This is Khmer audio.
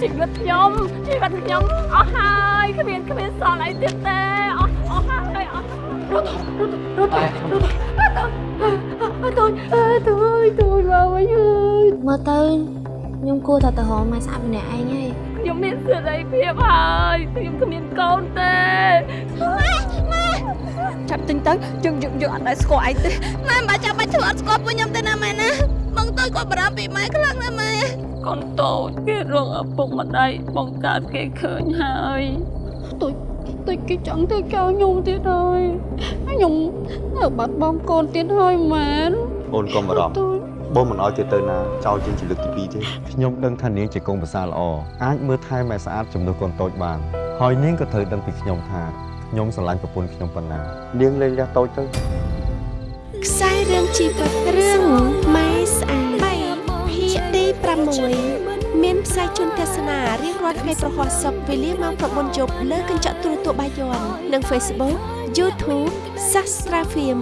ជីវិតខ្ញុំជីវិតខ្ញុំអស់ហើយគ្មានគ្មានសល់អីទៀតទេអស់អស់ហើយអស់រត់រត់រត់រត់រត់តូចតូចតូចមកវិញហើយមើលទៅខ្ញុំគួរតែទៅរកម៉ែស្អាតម្នាក់ឯងហើយខ្ញុំមានសេរីភាពហើយខ្ញុំគ្មានកូនទេចាប់ទិញទៅយើងយើងយើងអត់ដែលស្គាល់ឯងទេម៉ែមិនបាច់ចាំបាច់ធ្វើអត់ស្គាល់ពួកខ្ញុំទេណាម៉ែ ណាបងទៅគាត់បារម្ភពីម៉ែខ្លាំងណាស់ម៉ែកូនតូចគេរងឪពុកម្ដាយបង្កើតគេឃើញហើយតូចតូចគេចង់ទៅចោលខ្ញុំទៀតហើយខ្ញុំនៅបាត់បង់កូនទៀតហើយម៉ែនអូនកុំបារម្ភតូចបងមិនអោយគេទៅណាចោលជាងជាលើកទី2ទេខ្ញុំដឹងថានាងជាកូនប្រសាល្អអាចមើលថែម៉ែស្អាតជំនួសកូនតូចបានហើយនាងក៏ត្រូវដឹងពីខ្ញុំថាខ្ញុំស្រឡាញ់ប្រពន្ធខ្ញុំប៉ុណ្ណានាងលេងរះតូចទៅខ្សែរឿងជីវិតរឿងម៉ែស្អាតភាគ ទី6មានផ្សាយជូនទស្សនារៀងរាល់ថ្ងៃប្រហោះសុកវេលាម៉ោង9យប់លើកញ្ចក់ទូរទស្សន៍បាយ័ននិង Facebook YouTube Sastra Film